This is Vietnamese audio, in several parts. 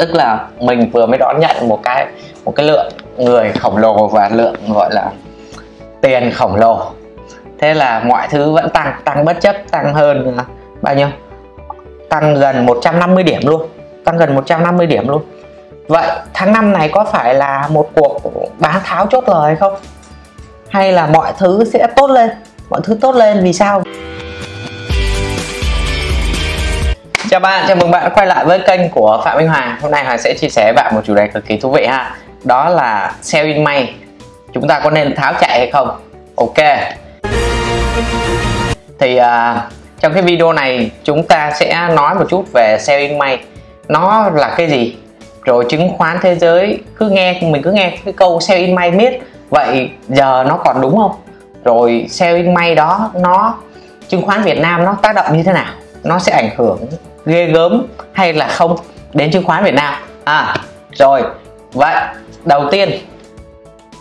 tức là mình vừa mới đón nhận một cái một cái lượng người khổng lồ và lượng, gọi là, tiền khổng lồ. Thế là mọi thứ vẫn tăng tăng bất chấp, tăng hơn à, bao nhiêu? Tăng gần 150 điểm luôn, tăng gần 150 điểm luôn. Vậy tháng năm này có phải là một cuộc bán tháo chốt lời không? Hay là mọi thứ sẽ tốt lên? Mọi thứ tốt lên vì sao? Chào bạn, chào mừng bạn quay lại với kênh của Phạm Minh Hoàng Hôm nay Hoàng sẽ chia sẻ với bạn một chủ đề cực kỳ thú vị ha Đó là sell in May Chúng ta có nên tháo chạy hay không? Ok Thì uh, trong cái video này chúng ta sẽ nói một chút về sell in May Nó là cái gì? Rồi chứng khoán thế giới cứ nghe mình cứ nghe cái câu sell in May biết Vậy giờ nó còn đúng không? Rồi sell in May đó nó chứng khoán Việt Nam nó tác động như thế nào? Nó sẽ ảnh hưởng ghê gớm hay là không đến chứng khoán Việt Nam? À rồi. Vậy, đầu tiên,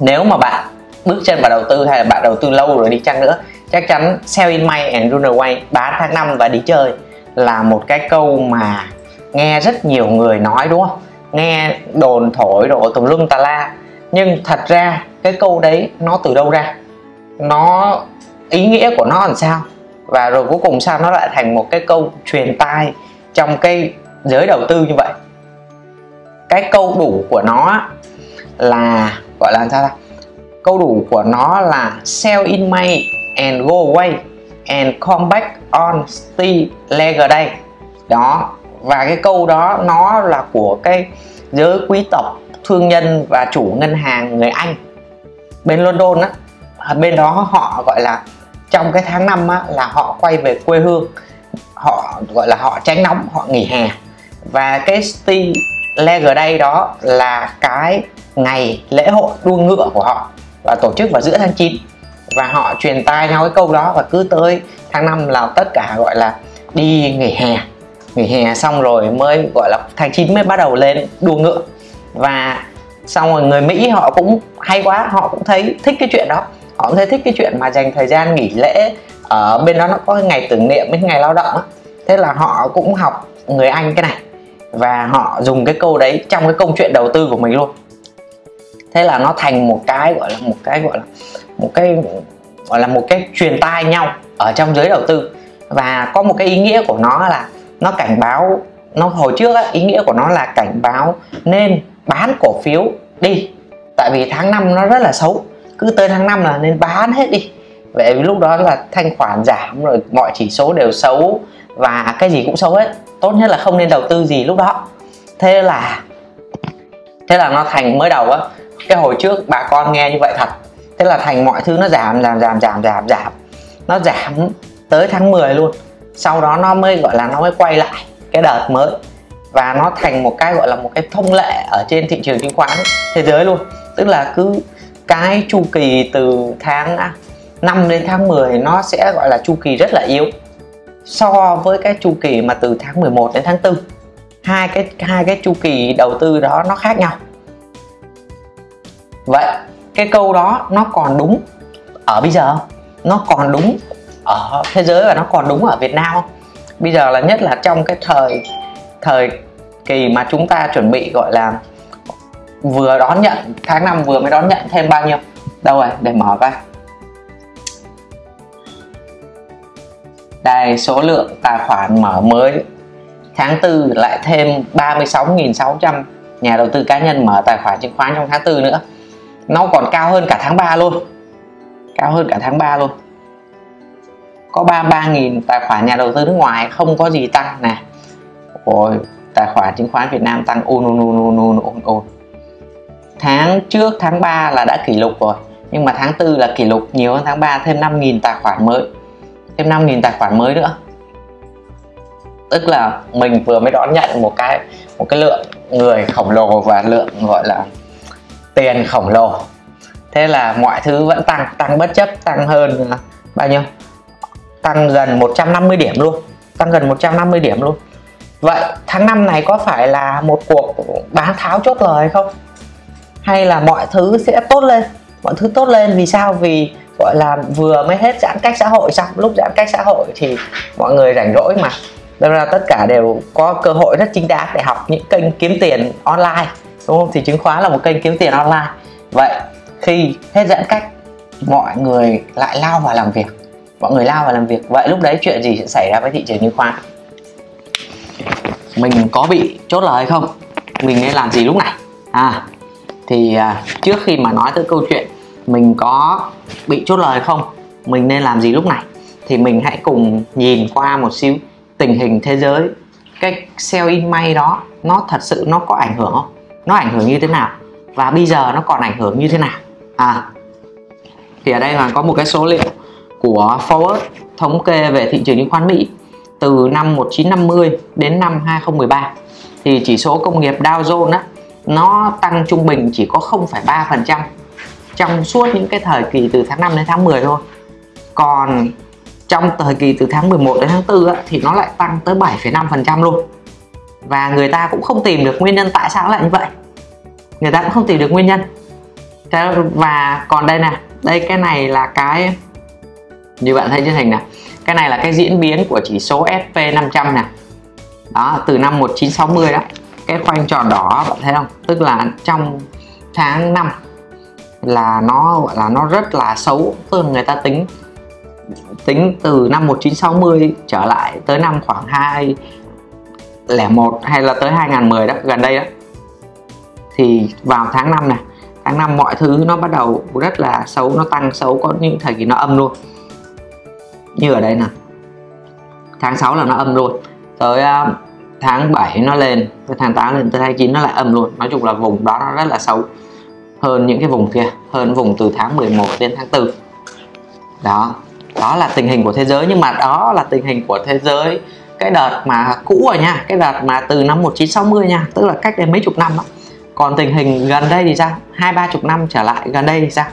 nếu mà bạn bước chân vào đầu tư hay là bạn đầu tư lâu rồi đi chăng nữa, chắc chắn sell in May and run away bán tháng năm và đi chơi là một cái câu mà nghe rất nhiều người nói, đúng không? Nghe đồn thổi độ tùm lum tà la. Nhưng thật ra, cái câu đấy nó từ đâu ra? Nó, ý nghĩa của nó làm sao? Và rồi cuối cùng sao nó lại thành một cái câu truyền tai trong cái giới đầu tư như vậy. Cái câu đủ của nó là gọi là sao ta? Câu đủ của nó là sell in May and go away and come back on still later day đó và cái câu đó nó là của cái giới quý tộc thương nhân và chủ ngân hàng người Anh. Bên London á bên đó họ gọi là trong cái tháng năm á, là họ quay về quê hương họ, gọi là họ tránh nóng, họ nghỉ hè. Và cái Steel Leger đây đó là cái ngày lễ hội đua ngựa của họ và tổ chức vào giữa tháng 9 và họ truyền tai nhau cái câu đó và cứ tới tháng 5 là tất cả, gọi là, đi nghỉ hè. Nghỉ hè xong rồi mới, gọi là, tháng 9 mới bắt đầu lên đua ngựa. Và xong rồi người Mỹ họ cũng hay quá, họ cũng thấy thích cái chuyện đó. Họ cũng thấy thích cái chuyện mà dành thời gian nghỉ lễ ở bên đó nó có cái ngày tưởng niệm với ngày lao động á. Thế là họ cũng học người Anh cái này. Và họ dùng cái câu đấy trong cái câu chuyện đầu tư của mình luôn. Thế là nó thành một cái gọi là một cái gọi là một cái gọi là một cái truyền tai nhau ở trong giới đầu tư. Và có một cái ý nghĩa của nó là nó cảnh báo nó hồi trước á, ý nghĩa của nó là cảnh báo nên bán cổ phiếu đi. Tại vì tháng 5 nó rất là xấu. Cứ tới tháng 5 là nên bán hết đi vậy vì lúc đó là thanh khoản giảm rồi mọi chỉ số đều xấu và cái gì cũng xấu hết. Tốt nhất là không nên đầu tư gì lúc đó. Thế là thế là nó thành mới đầu á. Cái hồi trước bà con nghe như vậy thật. Thế là thành mọi thứ nó giảm giảm giảm giảm giảm giảm. Nó giảm tới tháng 10 luôn. Sau đó nó mới, gọi là nó mới quay lại cái đợt mới. Và nó thành một cái, gọi là một cái thông lệ ở trên thị trường chứng khoán thế giới luôn. Tức là cứ cái chu kỳ từ tháng 5 đến tháng 10 nó sẽ gọi là chu kỳ rất là yếu. So với cái chu kỳ mà từ tháng 11 đến tháng 4 hai cái hai cái chu kỳ đầu tư đó nó khác nhau. Vậy cái câu đó nó còn đúng ở bây giờ nó còn đúng ở thế giới và nó còn đúng ở Việt Nam không? Bây giờ là nhất là trong cái thời thời kỳ mà chúng ta chuẩn bị gọi là vừa đón nhận, tháng năm vừa mới đón nhận thêm bao nhiêu? Đâu rồi? Để mở ra. Đây số lượng tài khoản mở mới. Tháng 4 lại thêm 36.600 nhà đầu tư cá nhân mở tài khoản chứng khoán trong tháng 4 nữa. Nó còn cao hơn cả tháng 3 luôn. Cao hơn cả tháng 3 luôn. Có 33.000 tài khoản nhà đầu tư nước ngoài không có gì tăng nè. Ôi, tài khoản chứng khoán Việt Nam tăng ôn ôn ôn ôn ôn ôn ôn tháng trước tháng 3 là đã kỷ lục rồi nhưng mà tháng 4 là kỷ lục nhiều hơn tháng 3 thêm 5.000 tài khoản mới thêm 5.000 tài khoản mới nữa. Tức là mình vừa mới đón nhận một cái một cái lượng người khổng lồ và lượng, gọi là, tiền khổng lồ. Thế là mọi thứ vẫn tăng tăng bất chấp, tăng hơn à, bao nhiêu? Tăng gần 150 điểm luôn, tăng gần 150 điểm luôn. Vậy tháng 5 này có phải là một cuộc bán tháo chốt lời không? Hay là mọi thứ sẽ tốt lên? Mọi thứ tốt lên vì sao? Vì gọi là vừa mới hết giãn cách xã hội xong lúc giãn cách xã hội thì mọi người rảnh rỗi mà. Nên là tất cả đều có cơ hội rất chính đáng để học những kênh kiếm tiền online đúng không? Thì chứng khoán là một kênh kiếm tiền online. Vậy khi hết giãn cách mọi người lại lao vào làm việc. Mọi người lao vào làm việc. Vậy lúc đấy chuyện gì sẽ xảy ra với thị trường chứng khoán? Mình có bị chốt lời không? Mình nên làm gì lúc này? À thì à, trước khi mà nói tới câu chuyện mình có bị chốt lời không? Mình nên làm gì lúc này? Thì mình hãy cùng nhìn qua một xíu tình hình thế giới. Cái sell in may đó nó thật sự nó có ảnh hưởng không? Nó ảnh hưởng như thế nào? Và bây giờ nó còn ảnh hưởng như thế nào? À thì ở đây là có một cái số liệu của Forward thống kê về thị trường chứng khoán Mỹ từ năm 1950 đến năm 2013 thì chỉ số công nghiệp Dow Jones á nó tăng trung bình chỉ có 0,3% trong suốt những cái thời kỳ từ tháng 5 đến tháng 10 thôi. Còn trong thời kỳ từ tháng 11 đến tháng 4 á, thì nó lại tăng tới 7,5% luôn. Và người ta cũng không tìm được nguyên nhân tại sao lại như vậy. Người ta cũng không tìm được nguyên nhân. Và còn đây nè đây cái này là cái như bạn thấy trên hình này cái này là cái diễn biến của chỉ số SP500 nè. Đó từ năm 1960 đó cái khoanh tròn đỏ bạn thấy không? Tức là trong tháng 5 là nó gọi là nó rất là xấu. Hơn người ta tính tính từ năm 1960 trở lại tới năm khoảng 2001 hay là tới 2010 đó gần đây đó. Thì vào tháng 5 này tháng 5 mọi thứ nó bắt đầu rất là xấu nó tăng xấu có những thời kỳ nó âm luôn. Như ở đây nè tháng 6 là nó âm luôn. Tới uh, tháng 7 nó lên tới tháng 8 lên tới tháng 9 nó lại âm luôn. Nói chung là vùng đó nó rất là xấu hơn những cái vùng kia hơn vùng từ tháng 11 đến tháng 4 đó đó là tình hình của thế giới nhưng mà đó là tình hình của thế giới cái đợt mà cũ rồi nha cái đợt mà từ năm 1960 nha tức là cách đây mấy chục năm đó. còn tình hình gần đây thì sao? Hai ba chục năm trở lại gần đây thì sao?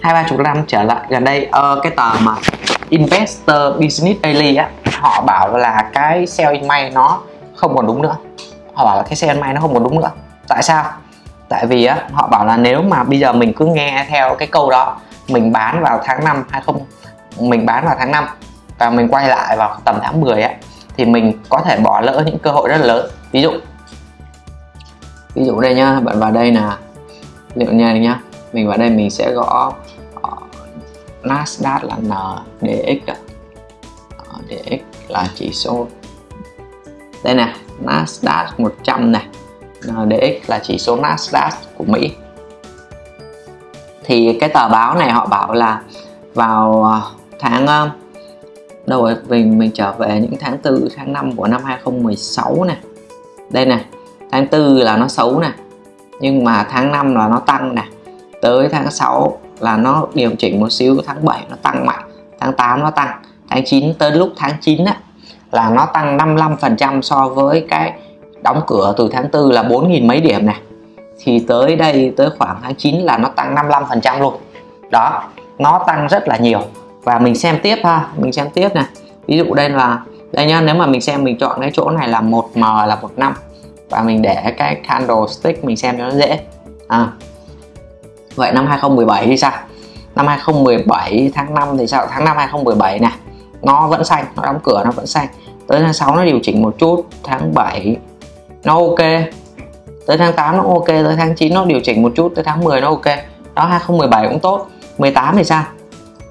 Hai ba chục năm trở lại gần đây ờ, cái tờ mà Investor Business Daily á họ bảo là cái sell in May nó không còn đúng nữa. Họ bảo là cái sell in May nó không còn đúng nữa. Tại sao? Tại vì á, họ bảo là nếu mà bây giờ mình cứ nghe theo cái câu đó, mình bán vào tháng 5 hay không, mình bán vào tháng 5 và mình quay lại vào tầm tháng 10 á, thì mình có thể bỏ lỡ những cơ hội rất là lớn. Ví dụ ví dụ đây nhá, bạn vào đây là liệu nha nhá, mình vào đây mình sẽ gõ ờ, Nasdaq là NDX NDX ờ, là chỉ số, đây nè, Nasdaq 100 này. NDX là chỉ số Nasdaq của Mỹ. Thì cái tờ báo này họ bảo là vào ờ, tháng ờ, đâu rồi mình mình trở về những tháng 4 tháng 5 của năm 2016 này đây nè tháng 4 là nó xấu nè nhưng mà tháng 5 là nó tăng nè. Tới tháng 6 là nó điều chỉnh một xíu tháng 7 nó tăng mạnh tháng 8 nó tăng. Tháng 9 tới lúc tháng 9 á, là nó tăng 55 phần trăm so với cái đóng cửa từ tháng 4 là 4.000 mấy điểm này. Thì tới đây tới khoảng tháng 9 là nó tăng 55% luôn. Đó nó tăng rất là nhiều. Và mình xem tiếp ha mình xem tiếp này. Ví dụ đây là đây nhá nếu mà mình xem mình chọn cái chỗ này là 1M là 1 năm. Và mình để cái candlestick mình xem cho nó dễ. À, Vậy năm 2017 thì sao? Năm 2017 tháng 5 thì sao? Tháng 5 2017 này nó vẫn xanh, nó đóng cửa nó vẫn xanh. Tới tháng 6 nó điều chỉnh một chút, tháng 7 nó ok. Tới tháng 8 nó ok, tới tháng 9 nó điều chỉnh một chút, tới tháng 10 nó ok. Đó 2017 cũng tốt. 18 thì sao?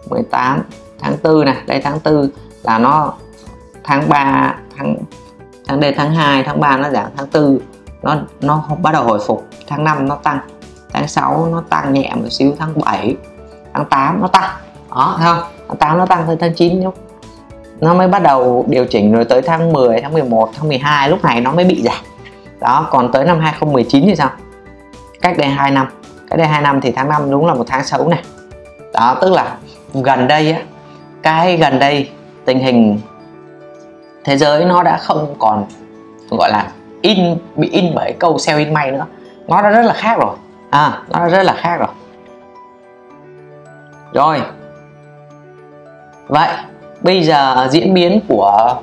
18 tháng 4 này, đây tháng 4 là nó tháng 3 tháng tháng đây tháng 2 tháng 3 nó giảm tháng 4 nó nó bắt đầu hồi phục tháng 5 nó tăng tháng 6 nó tăng nhẹ một xíu tháng 7 tháng 8 nó tăng đó không tháng 8 nó tăng tới tháng 9 nhá nó mới bắt đầu điều chỉnh rồi tới tháng 10 tháng 11 tháng 12 lúc này nó mới bị giảm đó, còn tới năm 2019 thì sao? Cách đây 2 năm. Cách đây 2 năm thì tháng 5 đúng là một tháng xấu này. Đó, tức là gần đây á, cái gần đây tình hình thế giới nó đã không còn, gọi là, in, bị in bởi câu sell in may nữa. Nó đã rất là khác rồi. À nó đã rất là khác rồi. Rồi. Vậy, bây giờ diễn biến của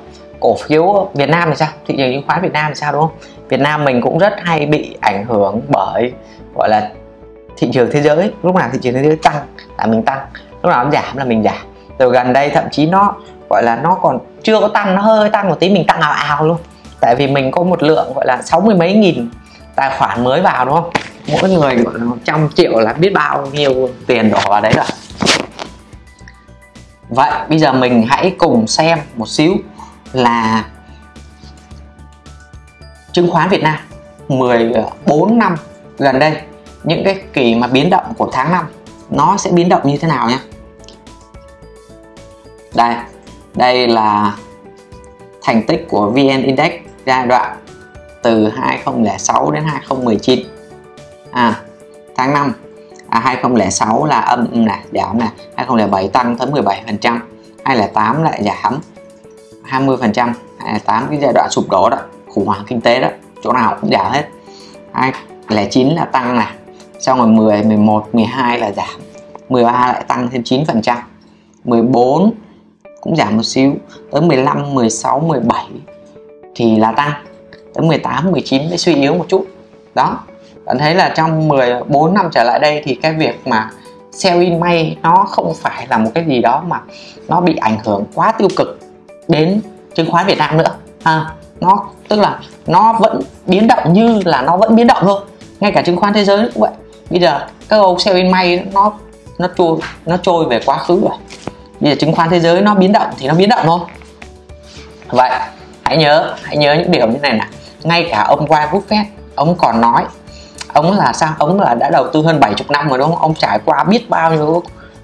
cổ phiếu Việt Nam thì sao? Thị trường chứng khoán Việt Nam thì sao, đúng không? Việt Nam mình cũng rất hay bị ảnh hưởng bởi, gọi là, thị trường thế giới. Lúc nào thị trường thế giới tăng là mình tăng, lúc nào nó giảm là mình giảm. Rồi gần đây thậm chí nó, gọi là, nó còn chưa có tăng, nó hơi tăng một tí, mình tăng ào ào luôn. Tại vì mình có một lượng, gọi là, sáu mươi mấy nghìn tài khoản mới vào, đúng không? Mỗi người, gọi là, trăm triệu là biết bao nhiêu tiền đổ vào đấy rồi. Vậy bây giờ mình hãy cùng xem một xíu là chứng khoán Việt Nam. 14 năm gần đây những cái kỳ mà biến động của tháng 5 nó sẽ biến động như thế nào nhé? Đây đây là thành tích của VN Index giai đoạn từ 2006 đến 2019 à, tháng 5 à, 2006 là âm này giảm này 2007 tăng tới 17 phần trăm 2008 lại giảm. 20 phần trăm 2008 cái giai đoạn sụp đổ đó, khủng hoảng kinh tế đó, chỗ nào cũng giảm hết. 2009 là tăng này, xong rồi 10 11 12 là giảm. 13 lại tăng thêm 9 phần trăm 14 cũng giảm một xíu, tới 15 16 17 thì là tăng, tới 18 19 mới suy yếu một chút. Đó, bạn thấy là trong 14 năm trở lại đây thì cái việc mà sell in May nó không phải là một cái gì đó mà nó bị ảnh hưởng quá tiêu cực đến chứng khoán Việt Nam nữa. À, nó tức là nó vẫn biến động như là nó vẫn biến động thôi. Ngay cả chứng khoán thế giới cũng vậy. Bây giờ các ông sell bên May nó nó trôi nó trôi về quá khứ rồi. Bây giờ chứng khoán thế giới nó biến động thì nó biến động thôi. Vậy hãy nhớ hãy nhớ những điều như này nè. Ngay cả ông Warren Buffett ông còn nói ông là sao? Ông là đã đầu tư hơn 70 năm rồi đúng không? Ông trải qua biết bao nhiêu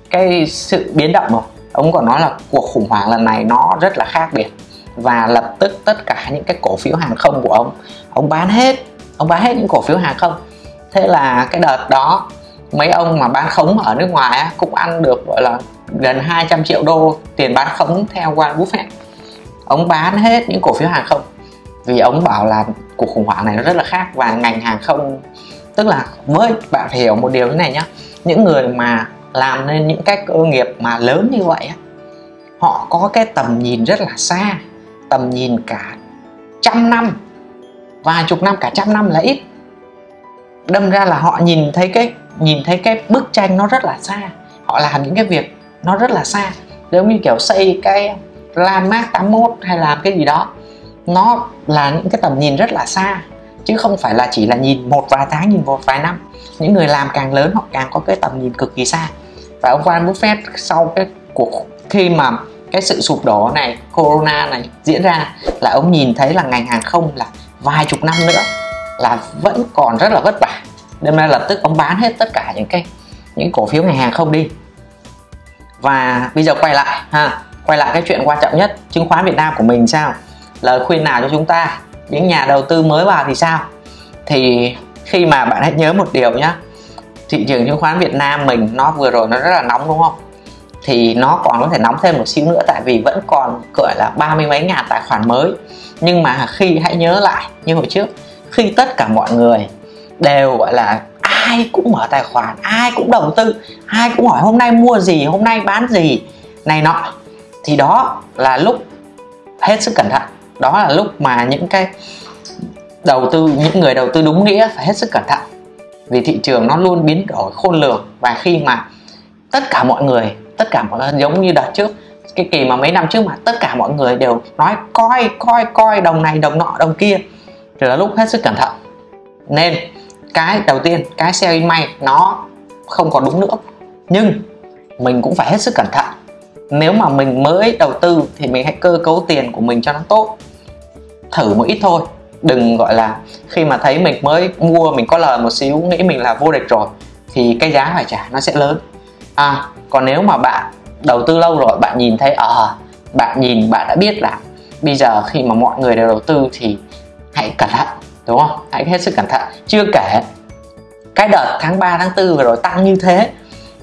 cái sự biến động rồi ông còn nói là cuộc khủng hoảng lần này nó rất là khác biệt. Và lập tức tất cả những cái cổ phiếu hàng không của ông ông bán hết ông bán hết những cổ phiếu hàng không. Thế là cái đợt đó mấy ông mà bán khống ở nước ngoài á, cũng ăn được gọi là gần 200 triệu đô tiền bán khống theo Warren Buffett. Ông bán hết những cổ phiếu hàng không vì ông bảo là cuộc khủng hoảng này nó rất là khác và ngành hàng không tức là với bạn phải hiểu một điều như này nhá. Những người mà làm nên những cái cơ nghiệp mà lớn như vậy họ có cái tầm nhìn rất là xa, tầm nhìn cả trăm năm, vài chục năm, cả trăm năm là ít. Đâm ra là họ nhìn thấy cái, nhìn thấy cái bức tranh nó rất là xa, họ làm những cái việc nó rất là xa. Giống như kiểu xây cái landmark 81 hay làm cái gì đó, nó là những cái tầm nhìn rất là xa, chứ không phải là chỉ là nhìn một vài tháng, nhìn một vài năm. Những người làm càng lớn, họ càng có cái tầm nhìn cực kỳ xa và ông Warren Buffett sau cái cuộc, khi mà cái sự sụp đổ này, corona này diễn ra, là ông nhìn thấy là ngành hàng không là vài chục năm nữa là vẫn còn rất là vất vả. Nên là lập tức ông bán hết tất cả những cái, những cổ phiếu ngành hàng không đi. Và bây giờ quay lại, ha, quay lại cái chuyện quan trọng nhất, chứng khoán Việt Nam của mình sao? Lời khuyên nào cho chúng ta? Những nhà đầu tư mới vào thì sao? Thì khi mà bạn hãy nhớ một điều nhé thị trường chứng khoán Việt Nam mình, nó vừa rồi nó rất là nóng, đúng không? Thì nó còn có thể nóng thêm một xíu nữa, tại vì vẫn còn, gọi là, ba mươi mấy ngàn tài khoản mới. Nhưng mà khi, hãy nhớ lại, như hồi trước, khi tất cả mọi người đều, gọi là, ai cũng mở tài khoản, ai cũng đầu tư, ai cũng hỏi hôm nay mua gì, hôm nay bán gì, này nọ, thì đó là lúc hết sức cẩn thận. Đó là lúc mà những cái đầu tư, những người đầu tư đúng nghĩa phải hết sức cẩn thận vì thị trường nó luôn biến đổi khôn lường và khi mà tất cả mọi người, tất cả mọi người giống như đợt trước, cái kỳ mà mấy năm trước mà tất cả mọi người đều nói coi coi coi, đồng này, đồng nọ, đồng kia, thì là lúc hết sức cẩn thận. Nên cái đầu tiên, cái sell in may nó không còn đúng nữa. Nhưng mình cũng phải hết sức cẩn thận. Nếu mà mình mới đầu tư thì mình hãy cơ cấu tiền của mình cho nó tốt. Thử một ít thôi đừng gọi là khi mà thấy mình mới mua mình có lời một xíu nghĩ mình là vô địch rồi thì cái giá phải trả nó sẽ lớn. À còn nếu mà bạn đầu tư lâu rồi bạn nhìn thấy ở à, bạn nhìn bạn đã biết là bây giờ khi mà mọi người đều đầu tư thì hãy cẩn thận đúng không? Hãy hết sức cẩn thận. Chưa kể cái đợt tháng 3 tháng 4 vừa rồi tăng như thế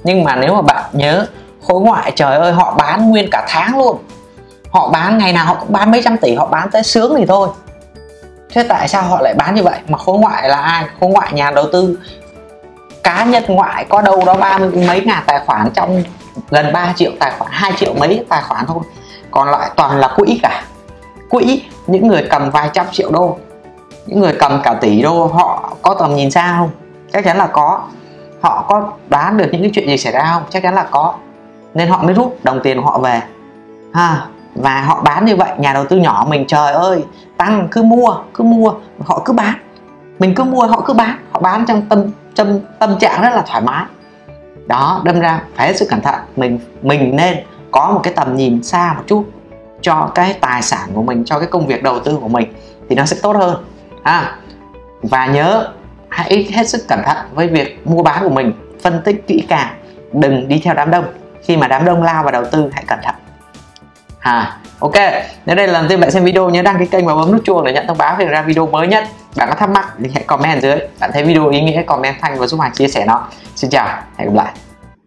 nhưng mà nếu mà bạn nhớ khối ngoại trời ơi họ bán nguyên cả tháng luôn. Họ bán ngày nào họ cũng bán mấy trăm tỷ họ bán tới sướng thì thôi thế tại sao họ lại bán như vậy? Mà khối ngoại là ai? Khối ngoại nhà đầu tư. Cá nhân ngoại có đâu đó ba mươi mấy ngàn tài khoản trong gần 3 triệu tài khoản 2 triệu mấy tài khoản thôi. Còn lại toàn là quỹ cả. Quỹ, những người cầm vài trăm triệu đô. Những người cầm cả tỷ đô, họ có tầm nhìn xa không? Chắc chắn là có. Họ có đoán được những cái chuyện gì xảy ra không? Chắc chắn là có. Nên họ mới rút đồng tiền của họ về. Ha và họ bán như vậy, nhà đầu tư nhỏ mình, trời ơi, tăng, cứ mua cứ mua, họ cứ bán. Mình cứ mua, họ cứ bán. Họ bán trong tâm tâm tâm trạng rất là thoải mái. Đó, đâm ra phải hết sức cẩn thận. Mình mình nên có một cái tầm nhìn xa một chút cho cái tài sản của mình, cho cái công việc đầu tư của mình thì nó sẽ tốt hơn. Ha và nhớ hãy hết sức cẩn thận với việc mua bán của mình, phân tích kỹ càng, đừng đi theo đám đông. Khi mà đám đông lao vào đầu tư, hãy cẩn thận à ok. Nếu đây là lần đầu bạn xem video nhớ đăng ký kênh và bấm nút chuông để nhận thông báo khi ra video mới nhất. Bạn có thắc mắc thì hãy comment dưới. Bạn thấy video ý nghĩa, comment thanh và giúp Hoàng chia sẻ nó. Xin chào, hẹn gặp lại.